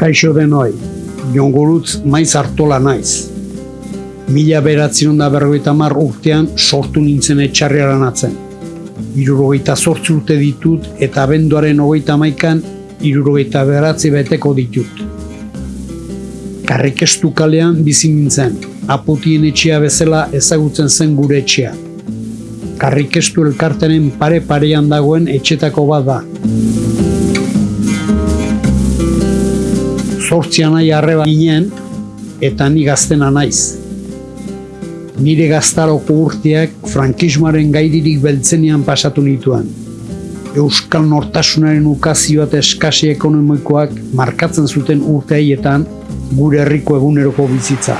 Kaixo denoi, jongurutz maiz hartola naiz. Mila beratzen da berrogeita mar urtean sortu nintzen etxarriaran atzen. Irurogeita sortzi urte ditut eta abenduaren hogeita maikan irurogeita beratzi beteko ditut. Karrikestu kalean bizi nintzen, aputien etxea bezala ezagutzen zen gure etxea. Karrikestu elkartenen pare-parean dagoen etxetako bat da. Zortzian nahi arreba ginen eta ni gaztena naiz. Nire gaztaroko urteak frankismoaren gaidirik beltzenian pasatu nituen. Euskal Nortasunaren ukazio eta eskasi ekonomikoak markatzen zuten urte haietan gure herriko eguneroko bizitza.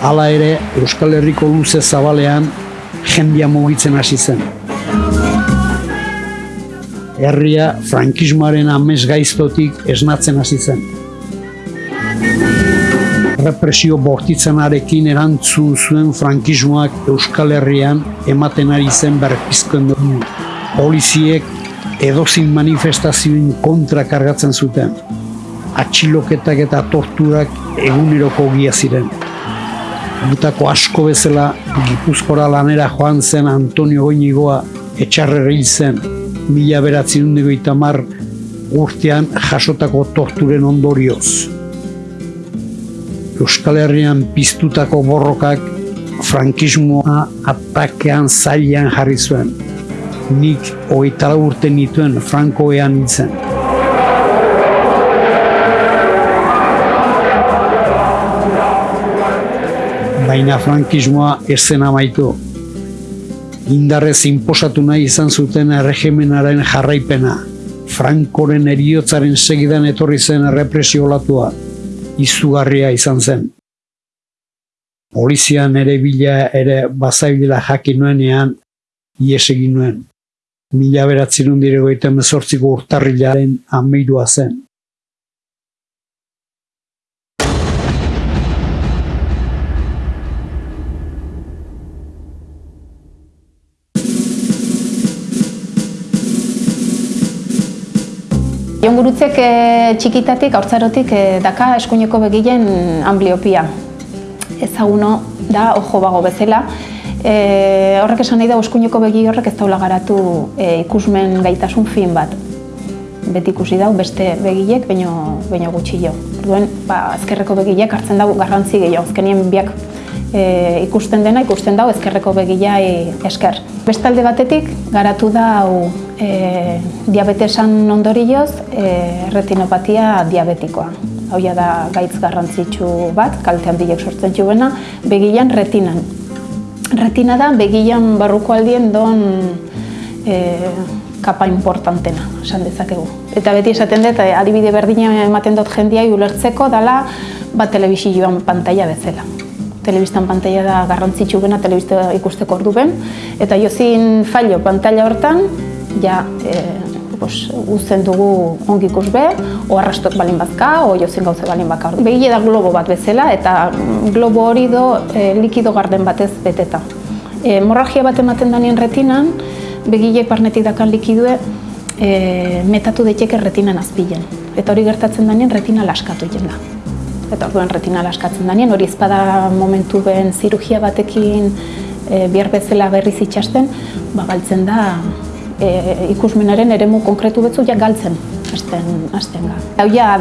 Hala ere, Euskal Herriko luze zabalean jendia mugitzen hasi zen. Herria frankismoaren amez gaiztotik esnatzen hasi zen. Represio bortitzenarekin erantzu zuen frankismoak Euskal Herrian ematen ari zen berpizkoen dugu. Poliziek edozin manifestazioen kontra kargatzen zuten. Atxiloketak eta torturak eguneroko gia ziren. Gutako asko bezala Gipuzkora lanera joan zen Antonio Goinigoa etxarrera hil zen mila beratzen mar urtean jasotako torturen ondorioz. Euskal Herrian piztutako borrokak frankismoa atakean zailean jarri zuen. Nik hogeita urte nituen frankoean nintzen. Baina frankismoa ez zen amaitu. Indarrez inposatu nahi izan zuten erregimenaren jarraipena. Frankoren eriotzaren segidan etorri zen errepresio latua. Izugarria izan zen. Polizian ere bila ere bazaibila jakin nuenean, ies egin nuen. Mila beratzen undirego eta mezortziko urtarrilaren ameirua zen. Jon gurutzek e, txikitatik, aurtzarotik, e, daka eskuineko begilen ambliopia. Ezaguno da, ojo bago bezala. E, horrek esan nahi da, eskuineko begi horrek ez daula garatu e, ikusmen gaitasun fin bat. Beti ikusi dau, beste begilek, baino, baino gutxi jo. Duen, ba, ezkerreko begilek hartzen dau garrantzi gehiago, azkenien biak e, ikusten dena, ikusten dau ezkerreko begilai esker. Bestalde batetik, garatu da hau e, diabetesan ondorioz e, retinopatia diabetikoa. Hau da gaitz garrantzitsu bat, kalte handiek sortzen juena, begilan retinan. Retina da begilan barruko aldien don e, kapa importantena, esan dezakegu. Eta beti esaten dut, adibide berdina ematen dut jendiai ulertzeko dala bat telebizioan pantalla bezala telebistan pantalla da garrantzitsu bena telebista ikusteko ordu ben, eta jozin fallo pantalla hortan, ja, e, pues, uzten dugu ongi ikus be, o arrastok balin bazka, o jozin gauze balin baka. Begile da globo bat bezala, eta globo hori do e, likido garden batez beteta. E, hemorragia bat ematen danien retinan, begilek barnetik dakan likidue, e, metatu daiteke retinan azpilen. Eta hori gertatzen danien retina laskatu egin da eta orduen retinala askatzen danien, hori ezpada momentu ben zirugia batekin e, bihar bezala berriz itxasten, ba, galtzen da e, ikusmenaren eremu konkretu betzu ja galtzen hasten hasten ga. Hau ja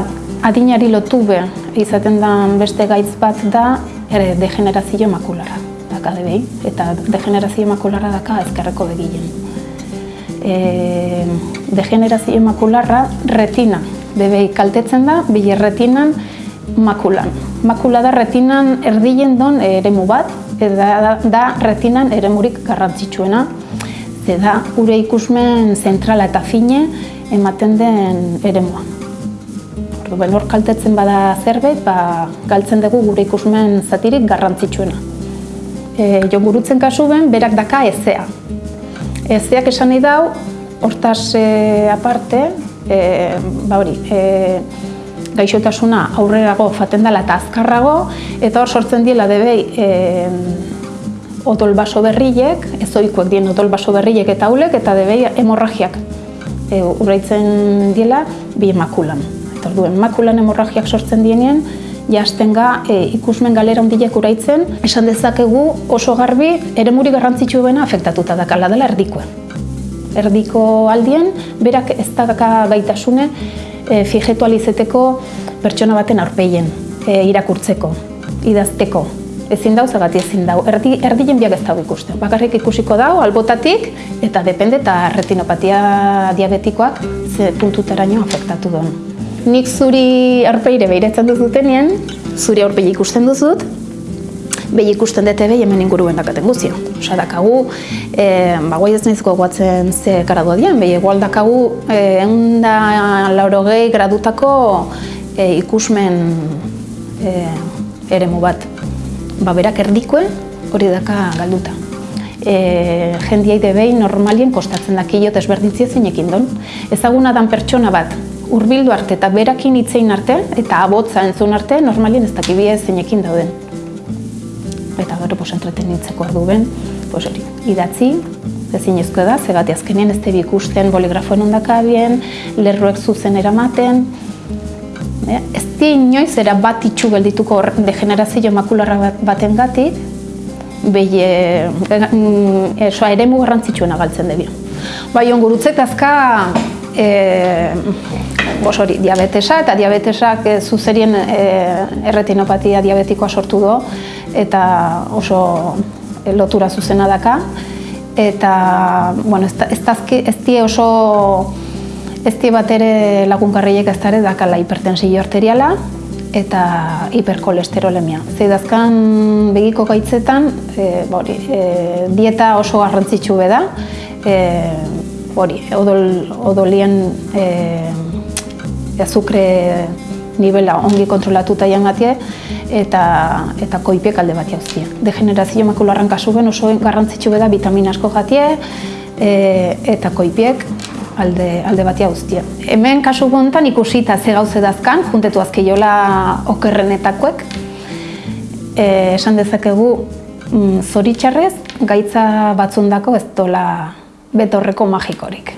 adinari lotu be izaten da beste gaitz bat da ere degenerazio makularra daka debei, eta degenerazio makularra daka ezkerreko begilen. E, degenerazio makularra retina debei kaltetzen da, bile retinan makulan. Makula da retinan erdien don eremu bat, eta da retinan eremurik garrantzitsuena. Eta da, gure ikusmen zentrala eta fine ematen den eremua. Ordu, hor kaltetzen bada zerbait, ba, galtzen dugu gure ikusmen zatirik garrantzitsuena. E, jo gurutzen kasu ben, berak daka ezea. Ezeak esan nahi dau, hortaz e, aparte, e, ba hori, e, gaixotasuna aurrerago faten dela eta azkarrago, eta hor sortzen diela debei e, otol baso berriek, ez oikoek dien otol baso berriek eta haulek, eta debei hemorragiak e, urraitzen diela bi emakulan. Eta orduen makulan hemorragiak sortzen dienean, jasten ga e, ikusmen galera hondiek uraitzen, esan dezakegu oso garbi eremuri garrantzitsuena afektatuta dakala dela erdikoen. Erdiko aldien, berak ez daka gaitasune e, fijetualizeteko pertsona baten aurpeien, e, irakurtzeko, idazteko, ezin dau, zagati ezin dau. Erdi, erdien biak ez dau ikusten. Bakarrik ikusiko dau, albotatik, eta depende eta retinopatia diabetikoak ze puntutaraino afektatu duen. Nik zuri arpeire behiretzen duzutenien, zuri aurpegi ikusten duzut, behi ikusten dute behi hemen inguruen dakaten guzio. Osa, dakagu, e, ba, guai ez nahizko guatzen ze karadu adian, behi egual dakagu, e, eunda laurogei gradutako e, ikusmen e, eremu bat ba, berak erdikoen hori daka galduta. E, jendiai debei normalien kostatzen dakio desberdintzia zeinekin don. Ezaguna dan pertsona bat, hurbildu arte eta berakin hitzein arte eta abotza entzun arte normalien ez dakibia zeinekin dauden. Eta gero pos entretenitzeko ordu ben, pos hori, idatzi, ezin da, zegati azkenean ez tebi ikusten boligrafoen ondakabien, lerroek zuzen eramaten, ez di inoiz era bat itxu geldituko degenerazio makularra baten gatik, behi e, e, ere mu garrantzitsuena galtzen debio. Bai, ongurutzek azka e, bos hori, diabetesa eta diabetesak e, zuzerien e, erretinopatia diabetikoa sortu do eta oso lotura zuzena daka eta bueno, ez, ez, ez die oso Ez di bat ere lagunkarriek ez dara dakala hipertensio arteriala eta hiperkolesterolemia. Zeidazkan begiko gaitzetan, e, bori, e, dieta oso garrantzitsu beda, e, bori, odol, odolien e, azukre nivela ongi kontrolatuta jangatie eta eta koipiek alde bat jauztie. Degenerazio makularran kasu ben oso garrantzitsu beda vitamina asko jatie e, eta koipiek alde, alde batia guztia. Hemen kasu gontan ikusita ze gauze dazkan, juntetu azkeiola okerrenetakoek, e, esan dezakegu mm, zoritxarrez gaitza batzundako ez dola betorreko magikorik.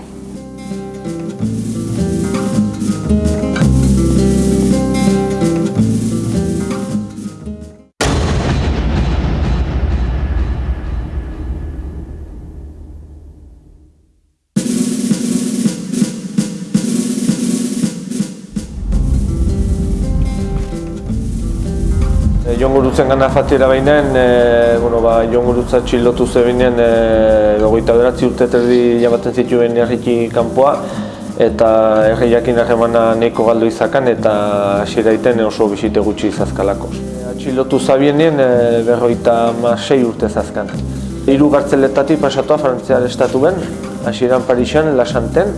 Gurutzen gana fatira behinen, e, bueno, ba, Jon Gurutza txilotu zebinen e, gogoita beratzi urte terdi jabaten zituen erriki kanpoa eta erri jakin arremana neko galdu izakan eta hasiera iten oso bisite gutxi izazkalako. Txilotu zabienien e, berroita ma sei urte zazkan. Hiru gartzeletatik pasatua Frantziar estatu ben, hasieran Parixan, Lasanten,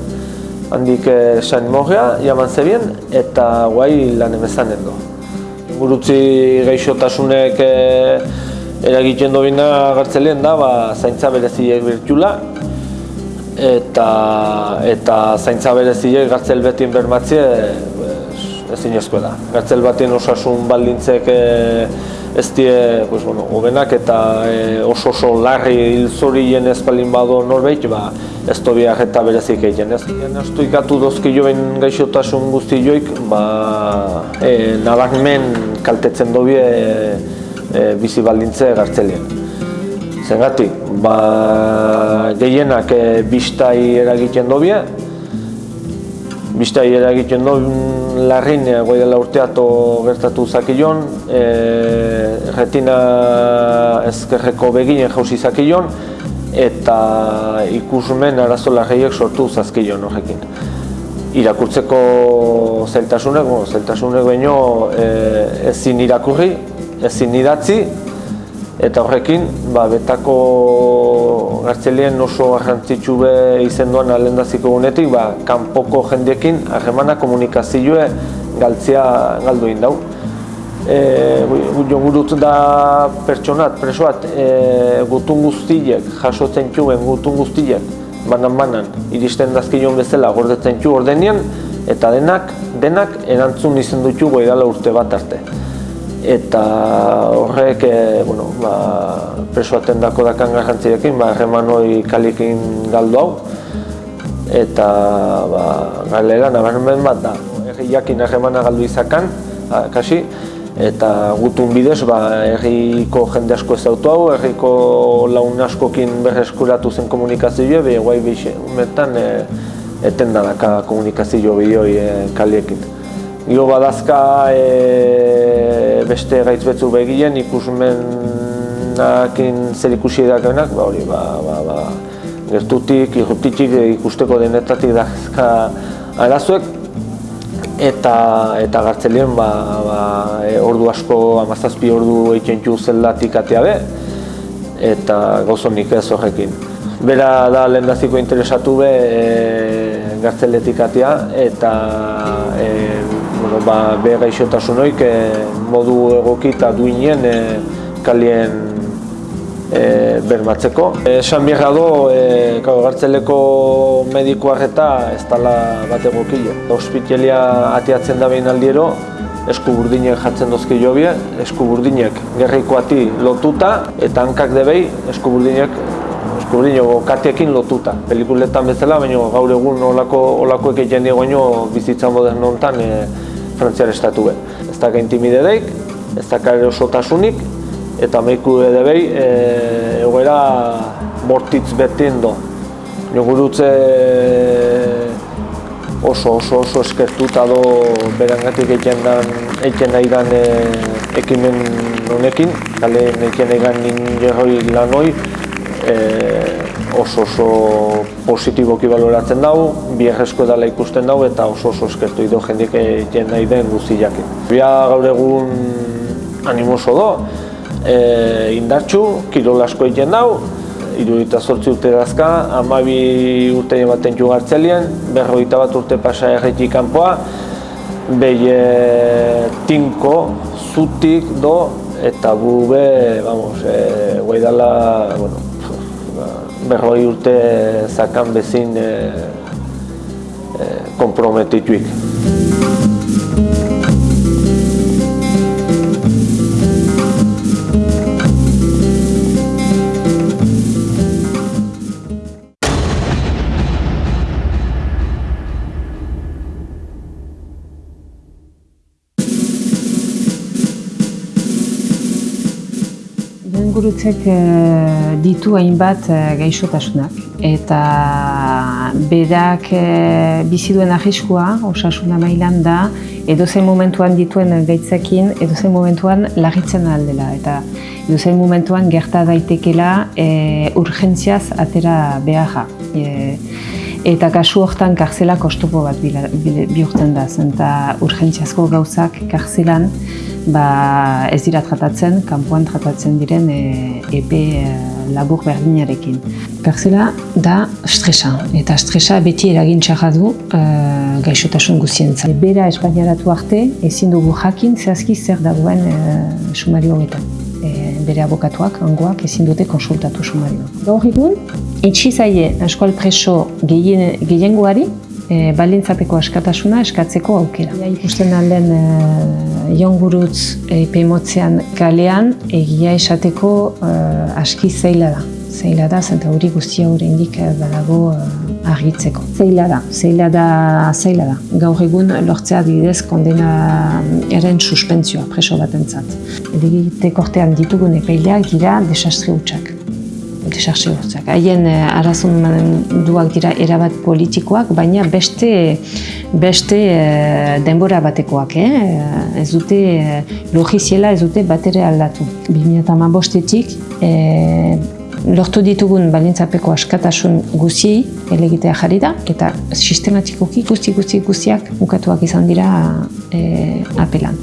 handik e, Saint Morria, jaman zebien, eta guai lan emezanen do gurutzi gaixotasunek e, eragiten dobina gartzeleen da, ba, zaintza bereziek birtula eta, eta zaintza bereziek gartzel betin bermatzie ezin ezko da. Gartzel batien osasun baldintzek e, ez die, pues, bueno, obenak eta e, oso oso larri hilzorien ez balin bado norbeit, ba, ez tobiak eta berezik egiten. Ez astu ikatu dozki joen gaixotasun guzti joik, ba, e, nabakmen kaltetzen dobie e, e, bizi baldintze gartzelien. Zengatik, ba, gehienak e, biztai eragiten dobie, biztai eragiten do larrin e, goi dela urteato gertatu zakilon, e, retina ezkerreko beginen jauzi zakilon, eta ikusmen arazo larriek sortu zazkilon horrekin. Irakurtzeko zeltasunek, zeltasunek baino e, ezin irakurri, ezin idatzi, eta horrekin ba, betako gartzelien oso garrantzitsu be izenduan alendaziko gunetik, ba, kanpoko jendiekin harremana komunikazioe galtzia galdu dau e, jogurut da pertsonat, presoat, e, gutun guztiek, jasotzen txuen gutun guztiek, banan-banan, iristen dazkion bezala gordetzen txu ordenean, eta denak, denak erantzun izen dutxu goidala urte bat arte. Eta horrek, e, bueno, ba, presoaten dako dakan garrantzirekin, ba, remanoi kalikin galdu hau, eta ba, galera nabarmen bat da. Herriakin harremana galdu izakan, kasi, eta gutun bidez ba, herriko jende asko ez autu hau, herriko laun askokin berreskuratu zen komunikazioa, behi guai behi umetan e, eten daka komunikazio bideoi e, kaliekin. Gio badazka e, beste gaitz betzu begien ikusmenakin zer ikusi edakenak, ba hori, ba, ba, ba, gertutik, irrutitik ikusteko denetatik dazka arazuek, eta eta gartzelien ba, ba, e, ordu asko, amazazpi ordu egiten ju zeldatik atea be, eta gauzonik ez horrekin. Bera da lehendaziko interesatu be e, gartzeletik atea, eta e, bueno, ba, be gaixotasun hoik e, modu egoki eta duinen e, kalien e, bermatzeko. Esan behar do, e, gartzeleko mediko arreta ez dala bat egokile. Hospitalia atiatzen da behin aldiero, esku burdinek jatzen dozki jobie, esku burdinek gerriko ati lotuta, eta hankak debei esku burdinek esku burdineko katiekin lotuta. Pelikuletan bezala, baina gaur egun olako, olako egiten diego bizitza moderno honetan e, frantziar estatu be. Ez da intimide deik, ez da osotasunik, eta meiku ere behi e, egoera mortitz betien do. Jogurutze oso oso oso eskertuta do berangatik egiten egiten nahi dan e, ekimen honekin, kale egiten nahi dan ninjerroi lan hoi, e, oso oso positiboki baloratzen dau, bierrezko edala ikusten dau eta oso oso eskertu ido jendik egiten nahi den guziakin. Bia gaur egun animoso do, e, indartxu, kirol asko dau, irudita zortzi urte dazka, amabi urte ematen ju gartzelien, berroita bat urte pasa erretik kanpoa, behi tinko, zutik do, eta bube, vamos, e, guaidala, bueno, berroi urte zakan bezin e, e, komprometituik. Gurutzek eh, ditu hainbat eh, gaixotasunak. Eta berak eh, bizi duen ahiskua osasuna mailan da edozein momentuan dituen gaitzekin edozein momentuan lagitzen aldela eta edozein momentuan gerta daitekela urgentziaz atera beharra. eta kasu hortan karzela kostupo bat bihurtzen da, eta urgentziazko gauzak karzelan ba, ez dira tratatzen, kanpoan tratatzen diren e, epe e, labur berdinarekin. Perzela da stresa, eta stresa beti eragin du e, gaixotasun guzientza. Bera espainiaratu arte, ezin dugu jakin zehazki zer dagoen e, sumario honetan. E, bere abokatuak, angoak, ezin dute konsultatu sumario. Gaur egun, etxizaie eskual preso gehiengoari, e, balintzapeko askatasuna eskatzeko aukera. Ja, ikusten alden e, jongurutz e, kalean egia esateko e, aski zeila da. Zeila da, zenta hori guztia hori indik badago e, argitzeko. Zeila da, zeila da, zeila da. Gaur egun lortzea didez kondena eren suspentzioa preso batentzat. Edigite kortean ditugun epeileak dira desastre hutsak desarxe hortzak. Haien eh, arazun duak dira erabat politikoak, baina beste beste eh, denbora batekoak, eh? ez dute logiziela ez dute batere aldatu. 2008-etik eh, lortu ditugun balintzapeko askatasun guziei elegitea jarri da, eta sistematikoki guzti guzti guztiak ukatuak izan dira eh, apelan.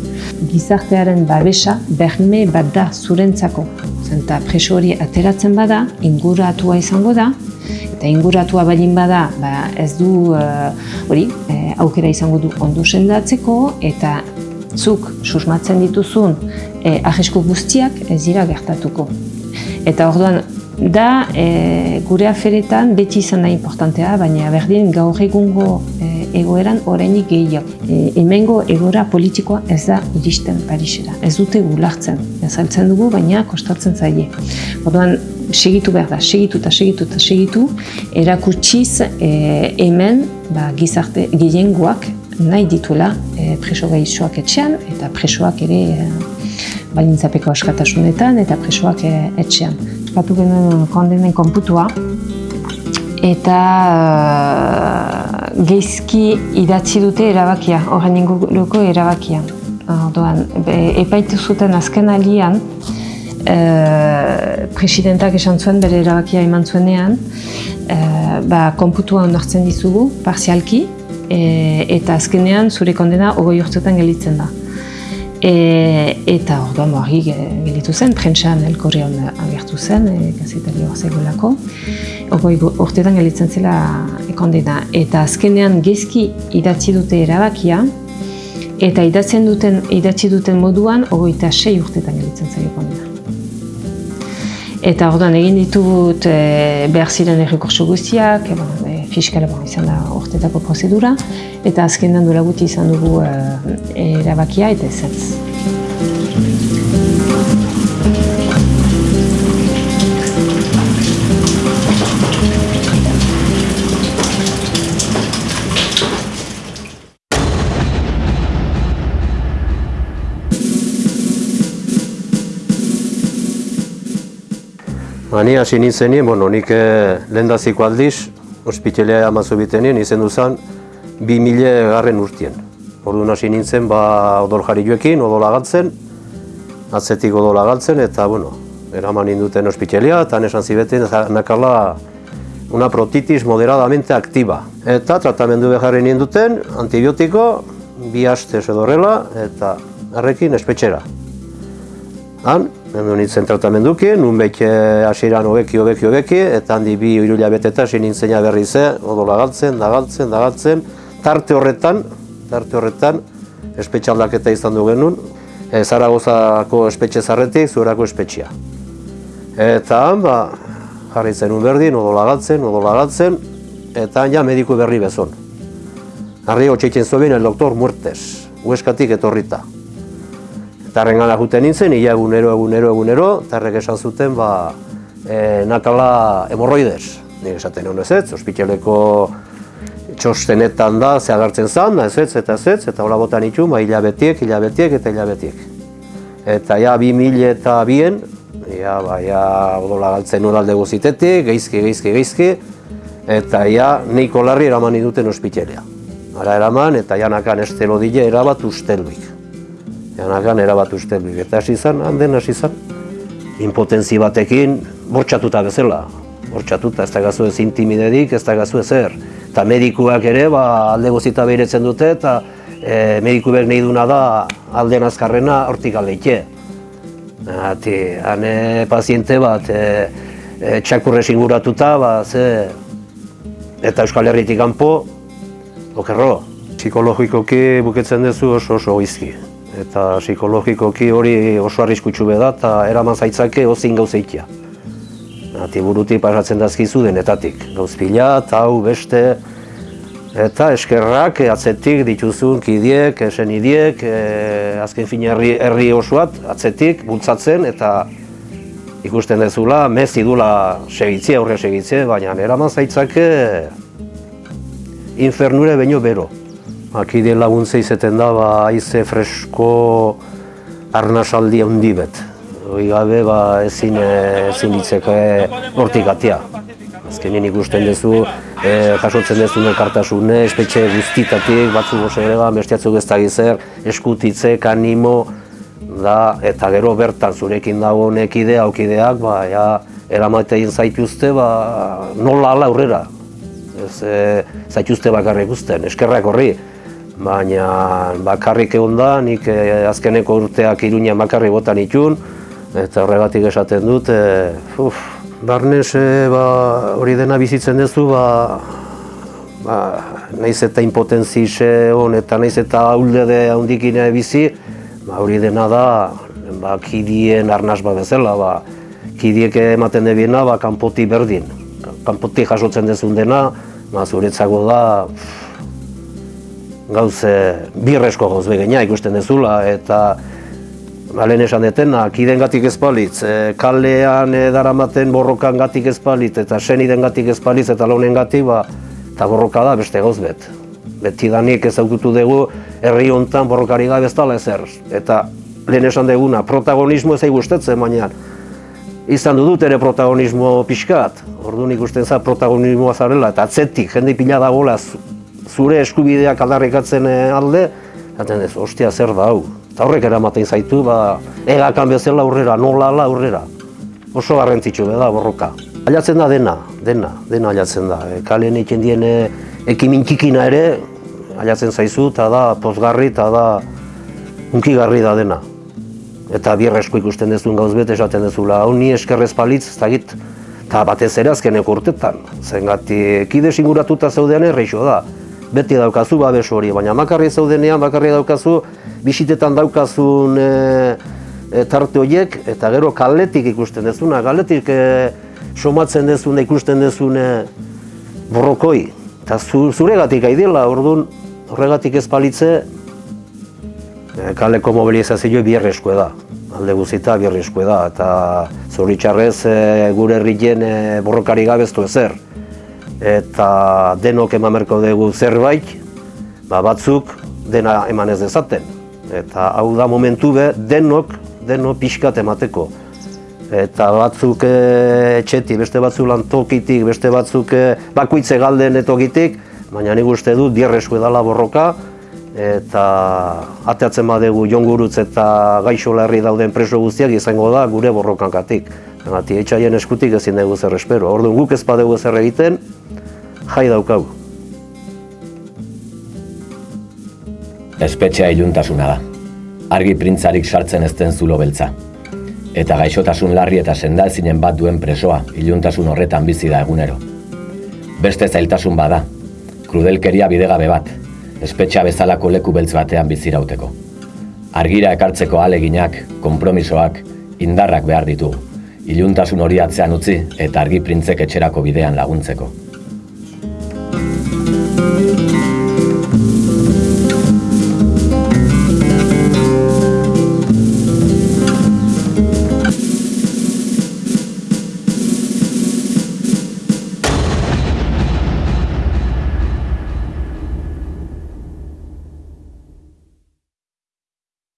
Gizartearen babesa berme bat da zurentzako Zenta preso hori ateratzen bada, inguratua izango da, eta inguratua balin bada, ba ez du uh, hori uh, aukera izango du ondo sendatzeko, eta zuk susmatzen dituzun uh, ahisku guztiak ez dira gertatuko. Eta orduan, da uh, gure aferetan beti izan da importantea, baina berdin gaur egungo egoeran orainik gehiago. E, hemengo egora politikoa ez da iristen Parisera. Ez dute gulartzen. Ez altzen dugu, baina kostatzen zaie. Orduan, segitu behar da, segitu eta segitu eta segitu, erakutsiz e, hemen ba, gizarte gehiengoak nahi dituela e, preso gaixoak etxean eta presoak ere e, balintzapeko askatasunetan eta presoak e, etxean. Batu genuen kondenen konputua eta uh, geizki idatzi dute erabakia, horren inguruko erabakia. Orduan, epaitu zuten azken alian, e, presidentak esan zuen bere erabakia eman zuenean, e, ba, konputua onartzen dizugu, parzialki, e, eta azkenean zure kondena ogoi urtetan gelitzen da. E, eta orduan hori gelitu zen, prentxan elkorrean agertu zen, e, gazetari hor zegolako, ogoi urtetan gelitzen zela kondena. Eta azkenean gezki idatzi dute erabakia, eta idatzen duten, idatzi duten moduan, ogoita sei urtetan gelitzen zaio kondena. Eta orduan egin ditut e, behar ziren errekurso guztiak, e, e, fiskala bon, izan da ortetako prozedura, eta azkenan duela guti izan dugu e, erabakia eta ez Hani hasi nintzenien, bueno, nik eh, lehendaziko aldiz, ospitalea amazu bitenien, izen duzan, bi mile garren urtien. Orduan hasi nintzen, ba, odol jarri joekin, odol agaltzen, atzetik odol agaltzen, eta, bueno, eraman ninduten ospitalea, eta nesan zibeten, nakala una protitis moderadamente aktiba. Eta tratamendu beharri ninduten, antibiotiko, bi haste edo horrela, eta harrekin espetxera. Han, Nendu nintzen tratamenduki, nun beke hasieran hobeki, hobeki, hobeki, eta handi bi irulia beteta hasi nintzena berri ze, odola galtzen, dagaltzen, dagaltzen, tarte horretan, tarte horretan, espetxe aldaketa izan du genuen, e, Zaragozako espetxe zarretik, zuerako espetxea. Eta han, ba, jarri zen berdin, odola galtzen, odola galtzen, eta ja mediku berri bezon. Harri hotxeitzen zuen el doktor Muertes, hueskatik etorrita. Tarren gana juten nintzen, ia egunero, egunero, egunero, tarrek esan zuten, ba, e, nakala hemorroidez. Nik esaten hon ez ospitzeleko txostenetan da, ze agertzen zan, ez ez, eta ez eta hola botan itxu, ba, hilabetiek, hilabetiek eta hilabetiek. Eta ja, bi mil eta bien, ja, ba, ja, odola galtzen nuen alde guzitetik, geizki, geizki, geizki, eta ja, neiko larri eraman iduten ospitzelea. Ara eraman, eta janakan estelo dile erabat ustelbik. Janagan erabat uste eta hasi izan, handen hasi izan. Impotentzi batekin, bortxatuta bezala. Bortxatuta, ez da gazu ez intimidedik, ez da gazu ezer. Eta medikuak ere, ba, alde gozita behiretzen dute, eta e, mediku behar nahi duna da aldean azkarrena hortik aleike. Hati, hane paziente bat, e, e, txakurre singuratuta, ba, ze, eta Euskal Herritik kanpo, okerro. Psikologikoki buketzen duzu oso oso izki eta psikologikoki hori oso arriskutsu da eta eraman zaitzake ozin gauzeikia. Ati burutik pasatzen dazkizu denetatik, gauz pila eta hau beste eta eskerrak atzetik dituzun kidiek, esen idiek, e, azken fin herri, herri osoat atzetik bultzatzen eta ikusten dezula, mez idula segitzi, aurre segitze, baina eraman zaitzake infernure baino bero. Akide laguntza izeten da, ba, aize fresko arnasaldi handi bet. Hoi gabe, ba, ezin, ezin ditzeko hortik atia. Azkenin ikusten duzu, e, jasotzen duzu elkartasune, espetxe guztitatik, batzu gose ere ba, bestiatzuk ez da gizer, animo, da, eta gero bertan zurekin dago honek idea, aukideak, ba, ja, eramatein zaituzte, ba, nola ala aurrera. Ez, e, zaituzte bakarrik ikusten, eskerrak horri baina bakarrik egon da, nik eh, azkeneko urteak iruña bakarrik botan itun, eta horregatik esaten dut, e, uf, barnez e, ba, hori dena bizitzen duzu, ba, ba, naiz eta impotentzi hon eta naiz eta de handikine bizi, ba, hori dena da, ba, kidien arnaz bat bezala, ba, kidiek ematen debiena, ba, kanpoti berdin. Kanpoti jasotzen dezun dena, ba, zuretzako da, gauze birresko gauz begenia ikusten dezula eta Balen esan detena, kiden gatik ezpalitz, e, kalean e, daramaten borrokan gatik ezpalitz eta seni den gatik ezpalitz eta launen gatik, ba, eta borroka da beste gauz bet. Beti danik ezagutu dugu herri hontan borrokari gabe ez dala ezer. Eta lehen esan duguna, protagonismo ez gustatzen baina izan dut ere protagonismo pixkat. Orduan ikusten za protagonismoa zarela eta atzetik, jende pila dagoela zure eskubideak aldarrikatzen eh, alde, zaten ez, ostia zer da hau. Eta horrek eramaten zaitu, ba, egakan bezala aurrera, nola ala aurrera. Oso garrantzitsu da borroka. Aiatzen da dena, dena, dena aiatzen da. E, kalen egiten dien e, ekimin txikina ere, aiatzen zaizu, eta da pozgarri, eta da unkigarri da dena. Eta bierresko ikusten dezun gauz bete esaten dezula, hau ni eskerrez palitz, ez dakit, eta batez ere azkeneko urtetan. Zengati, kide singuratuta zeudean erreixo da. Beti daukazu babes hori, baina makarri zeudenean, bakarri daukazu, bisitetan daukazun e, e, tarte horiek, eta gero kaletik ikusten dezuna, kaletik e, somatzen dezuna, ikusten dezune borrokoi. Eta zu, zuregatik aidela, orduan, horregatik ez palitze, e, kaleko mobilizazio bierresko da. Alde guzita bierresko da, eta zoritxarrez e, gure herrien e, borrokari gabeztu ezer. Eta denok emamerko dugu zerbait, ba batzuk dena eman ez dezaten. Eta hau da momentu be, denok, denok pixkat emateko. Eta batzuk e, etxeti, beste batzuk lantokitik, beste batzuk e, bakuitze galden etokitik, baina nik uste dut bierresko edala borroka, eta ateatzen badegu jongurutz eta gaixo larri dauden preso guztiak izango da gure borrokankatik. Gati, etxaien eskutik ezin dugu zer espero. Orduan guk ez badegu zer egiten, jai daukau. Espetxea iluntasuna da. Argi printzarik sartzen ezten zulo beltza. Eta gaixotasun larri eta sendalzinen bat duen presoa iluntasun horretan bizi da egunero. Beste zailtasun bada, krudelkeria bidegabe bat, espetxa bezalako leku beltz batean bizirauteko. Argira ekartzeko aleginak, konpromisoak, indarrak behar ditu. Iluntasun hori atzean utzi eta argi printzek etxerako bidean laguntzeko.